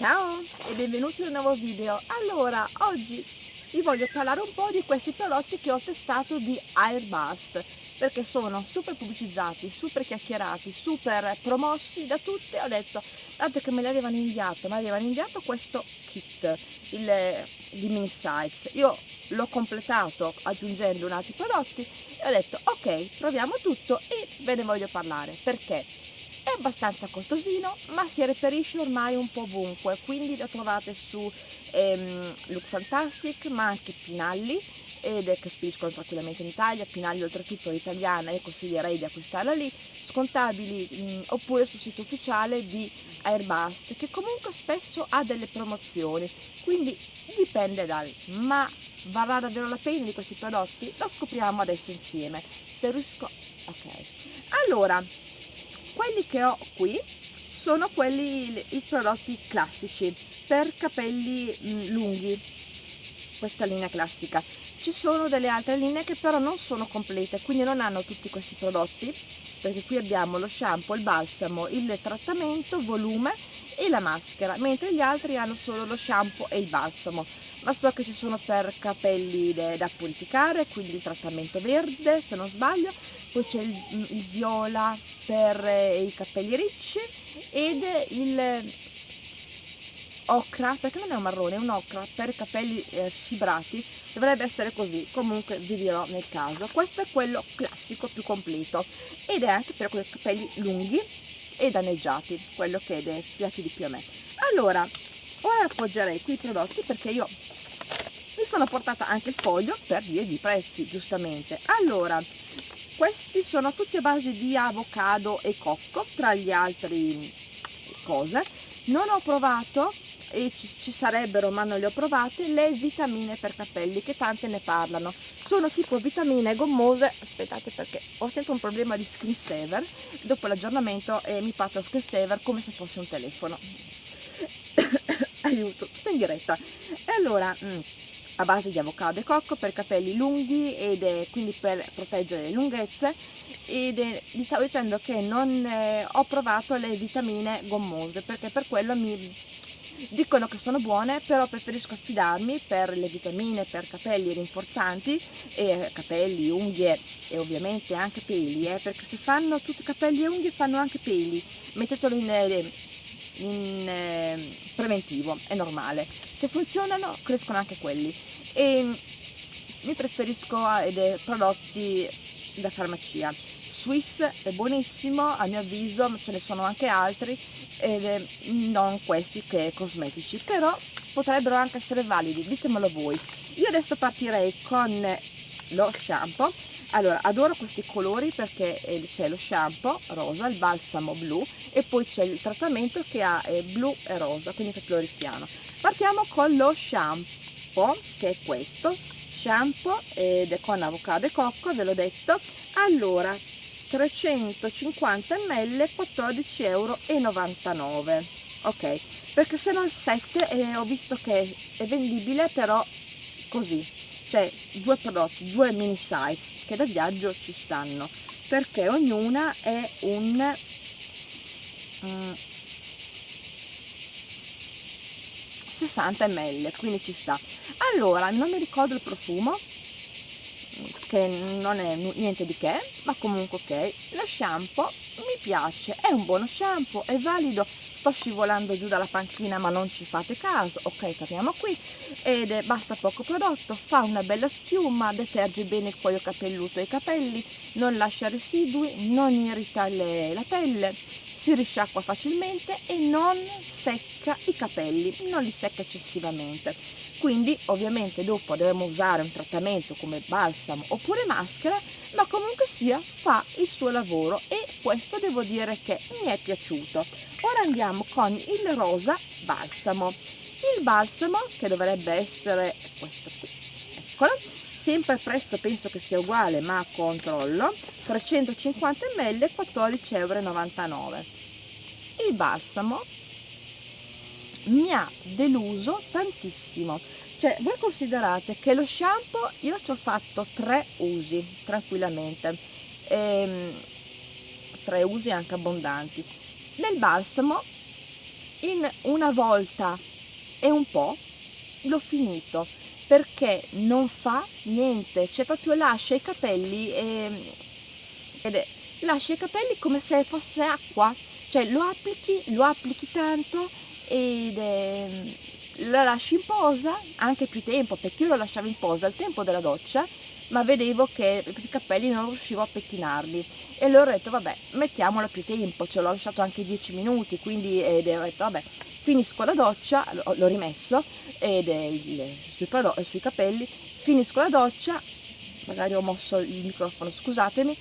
Ciao e benvenuti in un nuovo video. Allora, oggi vi voglio parlare un po' di questi prodotti che ho testato di Airbust perché sono super pubblicizzati, super chiacchierati, super promossi da tutti. Ho detto, dato che me li avevano inviato, mi avevano inviato questo kit il, di mini size. Io l'ho completato aggiungendo un altri prodotti e ho detto, ok, proviamo tutto e ve ne voglio parlare perché è abbastanza costosino ma si reperisce ormai un po' ovunque quindi lo trovate su ehm, Look Fantastic ma anche Pinalli ed è che spediscono tranquillamente in Italia, Pinalli oltretutto è italiana e consiglierei di acquistarla lì, scontabili mh, oppure sul sito ufficiale di Airbus che comunque spesso ha delle promozioni, quindi dipende dal ma varrà davvero la pena di questi prodotti? Lo scopriamo adesso insieme, se riesco, ok. Allora, quelli che ho qui sono quelli, i prodotti classici per capelli mm, lunghi, questa linea classica. Ci sono delle altre linee che però non sono complete, quindi non hanno tutti questi prodotti, perché qui abbiamo lo shampoo, il balsamo, il trattamento, volume e la maschera, mentre gli altri hanno solo lo shampoo e il balsamo. Ma so che ci sono per capelli da purificare, quindi il trattamento verde, se non sbaglio, poi c'è il, il, viola per eh, i capelli ricci ed il ocra, perché non è un marrone, è un ocra per i capelli eh, fibrati, dovrebbe essere così, comunque vi dirò nel caso. Questo è quello classico più completo ed è anche per quei capelli lunghi e danneggiati, quello che è piace di più a me. Allora, ora appoggerei qui i prodotti perché io mi sono portata anche il foglio per via di prezzi, giustamente. Allora, questi sono tutti a base di avocado e cocco, tra gli altri cose. Non ho provato e ci, sarebbero ma non le ho provate le vitamine per capelli che tante ne parlano. Sono tipo vitamine gommose aspettate perché ho sempre un problema di skin saver. Dopo l'aggiornamento e mi parto skin saver come se fosse un telefono. Aiuto sto in diretta. E allora mh, a base di avocado e cocco per capelli lunghi ed è quindi per proteggere le lunghezze ed è, vi stavo dicendo che non eh, ho provato le vitamine gommose perché per quello mi dicono che sono buone però preferisco affidarmi per le vitamine per capelli rinforzanti e capelli, unghie e ovviamente anche peli eh, perché se fanno tutti capelli e unghie fanno anche peli mettetelo in, eh, in eh, preventivo è normale. Se funzionano crescono anche quelli e mi preferisco dei prodotti da farmacia. Swiss è buonissimo a mio avviso ce ne sono anche altri ed non questi che cosmetici però potrebbero anche essere validi ditemelo voi. Io adesso partirei con lo shampoo. Allora adoro questi colori perché c'è lo shampoo rosa il balsamo blu e poi c'è il trattamento che ha eh, blu e rosa quindi che floristiano partiamo con lo shampoo che è questo. Shampoo ed è con avocado e cocco ve l'ho detto. Allora 350 ml 14,99 euro ok perché se no il set eh, ho visto che è vendibile però così. Cioè due prodotti due mini size che da viaggio ci stanno. Perché ognuna è un mm, 60 ml quindi ci sta. Allora non mi ricordo il profumo che non è niente di che ma comunque ok. Lo shampoo mi piace è un buono shampoo è valido. Sto scivolando giù dalla panchina ma non ci fate caso. Ok torniamo qui. Ed è, basta poco prodotto fa una bella schiuma deterge bene il cuoio capelluto e i capelli non lascia residui non irrita le, la pelle si risciacqua facilmente e non secca i capelli non li secca eccessivamente. Quindi ovviamente dopo dovremo usare un trattamento come balsamo oppure maschera ma comunque sia fa il suo lavoro e questo devo dire che mi è piaciuto. Ora andiamo con il rosa balsamo. Il balsamo che dovrebbe essere questo qui eccolo sempre il prezzo penso che sia uguale ma controllo 350 ml 14,99 euro il balsamo mi ha deluso tantissimo. Cioè voi considerate che lo shampoo io ci ho fatto tre usi tranquillamente. Ehm, tre usi anche abbondanti. Nel balsamo in una volta e un po' l'ho finito perché non fa niente, cioè proprio lascia i capelli e, ed è, lascia i capelli come se fosse acqua, cioè lo applichi, lo applichi tanto ed è, la lasci in posa anche più tempo, perché io lo lasciavo in posa al tempo della doccia, ma vedevo che i capelli non riuscivo a pettinarli. E allora ho detto vabbè mettiamolo più tempo, ce l'ho lasciato anche 10 minuti, quindi ed ho detto vabbè finisco la doccia, l'ho rimesso ed il, sui, sui capelli, finisco la doccia, magari ho mosso il microfono, scusatemi,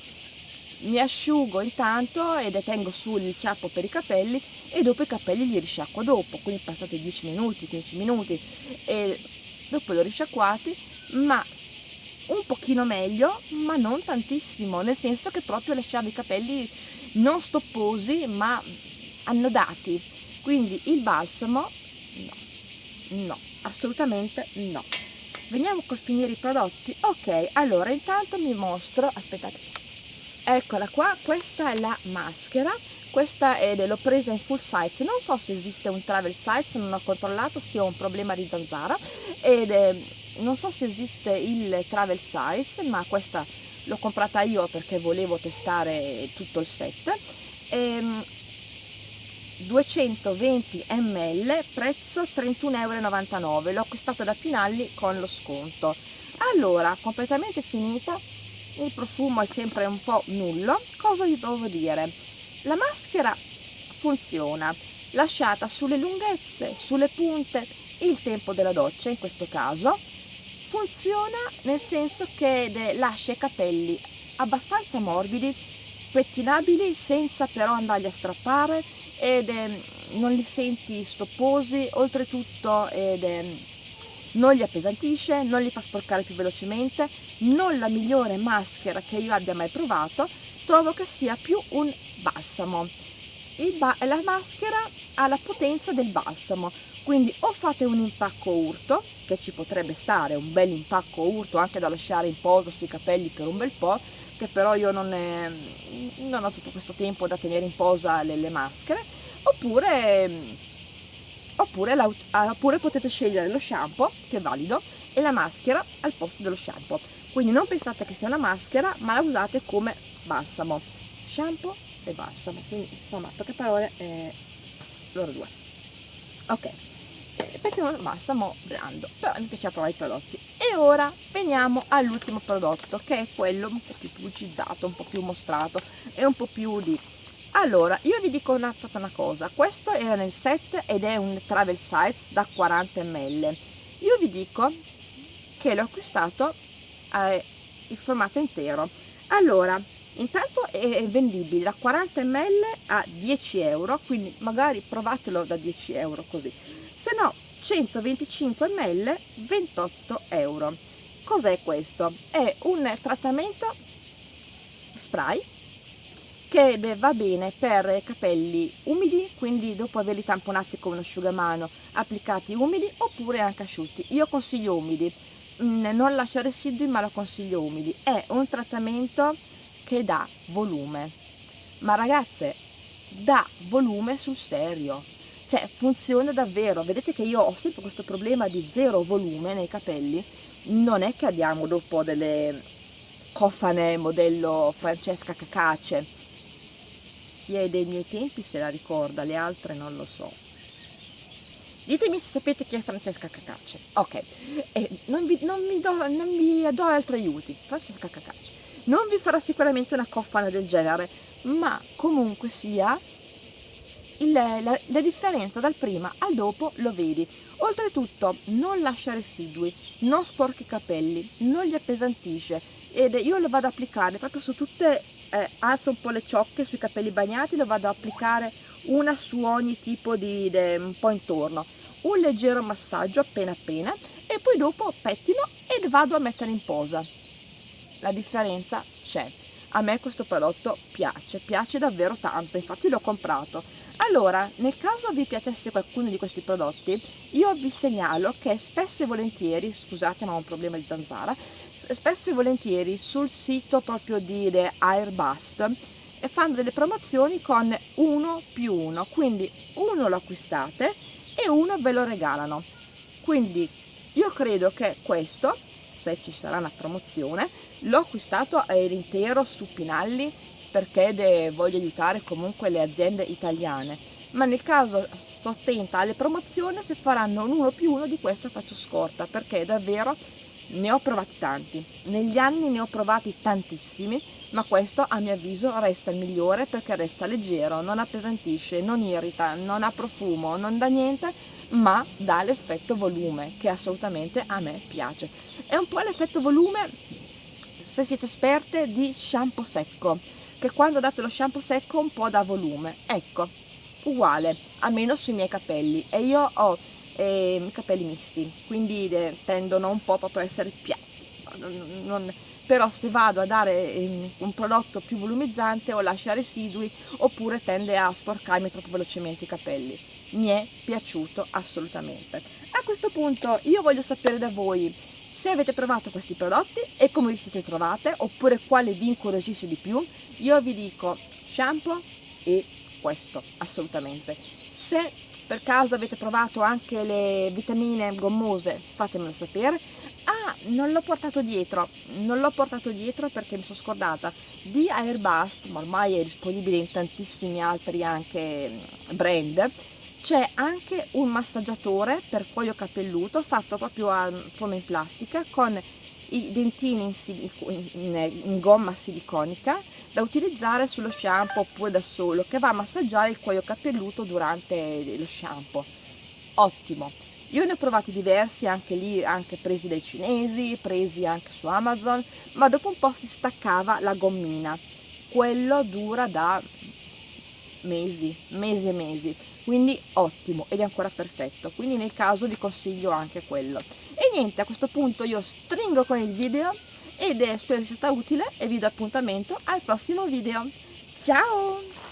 mi asciugo intanto e detengo sul ciappo per i capelli e dopo i capelli li risciacquo dopo, quindi passate 10 minuti, 15 minuti e dopo li ho risciacquati, ma un pochino meglio, ma non tantissimo, nel senso che proprio lasciavo i capelli non stopposi, ma annodati. Quindi il balsamo no, no, assolutamente no. Veniamo a finire i prodotti. Ok, allora intanto mi mostro, aspettate, eccola qua, questa è la maschera, questa è, l'ho presa in full size, non so se esiste un travel size, non ho controllato se ho un problema di zanzara ed è non so se esiste il travel size ma questa l'ho comprata io perché volevo testare tutto il set. Ehm, 220 ml prezzo 31,99 euro l'ho acquistato da Pinalli con lo sconto. Allora completamente finita il profumo è sempre un po' nullo cosa vi devo dire? La maschera funziona lasciata sulle lunghezze sulle punte il tempo della doccia in questo caso funziona nel senso che lascia i capelli abbastanza morbidi, pettinabili senza però andarli a strappare ed eh, non li senti stopposi, oltretutto ed, eh, non li appesantisce, non li fa sporcare più velocemente, non la migliore maschera che io abbia mai provato, trovo che sia più un balsamo. Ba la maschera ha la potenza del balsamo, quindi o fate un impacco urto che ci potrebbe stare un bel impacco urto anche da lasciare in posa sui capelli per un bel po' che però io non, è, non ho tutto questo tempo da tenere in posa le, le maschere oppure, oppure, la, oppure potete scegliere lo shampoo che è valido e la maschera al posto dello shampoo. Quindi non pensate che sia una maschera ma la usate come balsamo. Shampoo e balsamo quindi insomma poche parole eh, loro due. Ok. Perché non basta mo blando però mi piace provare i prodotti. E ora veniamo all'ultimo prodotto che è quello un po' più pubblicizzato un po' più mostrato e un po' più di allora io vi dico una, una cosa. Questo era nel set ed è un travel size da 40 ml io vi dico che l'ho acquistato eh, il formato intero. Allora intanto è vendibile da 40 ml a 10 euro quindi magari provatelo da 10 euro così. Se no 125 ml 28 euro. Cos'è questo? è un trattamento spray che va bene per capelli umidi quindi dopo averli tamponati con un asciugamano applicati umidi oppure anche asciutti. Io consiglio umidi. Mm, non lascia residui ma lo consiglio umidi. È un trattamento che dà volume. Ma ragazze dà volume sul serio. Cioè funziona davvero. Vedete che io ho sempre questo problema di zero volume nei capelli. Non è che abbiamo dopo delle cofane modello Francesca Cacace. Chi è dei miei tempi se la ricorda le altre non lo so. Ditemi se sapete chi è Francesca Cacace. Ok eh, non, vi, non, mi do, non vi do altri aiuti. Francesca Cacace non vi farà sicuramente una cofana del genere ma comunque sia il, la, la, differenza dal prima al dopo lo vedi. Oltretutto non lascia residui non sporca i capelli non li appesantisce. Ed io lo vado ad applicare proprio su tutte eh, alzo un po' le ciocche sui capelli bagnati lo vado ad applicare una su ogni tipo di de, un po' intorno. Un leggero massaggio appena appena e poi dopo pettino e vado a mettere in posa la differenza c'è. A me questo prodotto piace, piace davvero tanto, infatti l'ho comprato. Allora, nel caso vi piacesse qualcuno di questi prodotti, io vi segnalo che spesso e volentieri, scusate ma ho un problema di zanzara, spesso e volentieri sul sito proprio di Airbust e fanno delle promozioni con uno più uno quindi uno lo acquistate e uno ve lo regalano quindi io credo che questo se ci sarà una promozione. L'ho acquistato intero su Pinalli perché voglio aiutare comunque le aziende italiane. Ma nel caso sto attenta alle promozioni se faranno un uno più uno di questo faccio scorta perché davvero ne ho provati tanti. Negli anni ne ho provati tantissimi ma questo a mio avviso resta il migliore perché resta leggero non appesantisce non irrita non ha profumo non dà niente ma dà l'effetto volume che assolutamente a me piace. È un po' l'effetto volume se siete esperte di shampoo secco che quando date lo shampoo secco un po' dà volume. Ecco uguale almeno sui miei capelli. E io ho eh, capelli misti quindi tendono un po' proprio a essere piatti. Non, non, però se vado a dare eh, un prodotto più volumizzante o lascia residui oppure tende a sporcarmi troppo velocemente i capelli. Mi è piaciuto assolutamente. A questo punto io voglio sapere da voi se avete provato questi prodotti e come vi siete trovate oppure quale vi incuriosisce di più. Io vi dico shampoo e questo assolutamente. Se per caso avete provato anche le vitamine gommose? Fatemelo sapere. Ah non l'ho portato dietro. Non l'ho portato dietro perché mi sono scordata di Airbust ma ormai è disponibile in tantissimi altri anche brand. C'è anche un massaggiatore per cuoio capelluto fatto proprio a forma in plastica con i dentini in, in, in, gomma siliconica da utilizzare sullo shampoo oppure da solo che va a massaggiare il cuoio capelluto durante lo shampoo. Ottimo. Io ne ho provati diversi anche lì anche presi dai cinesi presi anche su amazon ma dopo un po' si staccava la gommina. Quello dura da mesi, mesi e mesi, quindi ottimo ed è ancora perfetto, quindi nel caso vi consiglio anche quello. E niente, a questo punto io stringo con il video ed è, spero sia stata utile e vi do appuntamento al prossimo video. Ciao!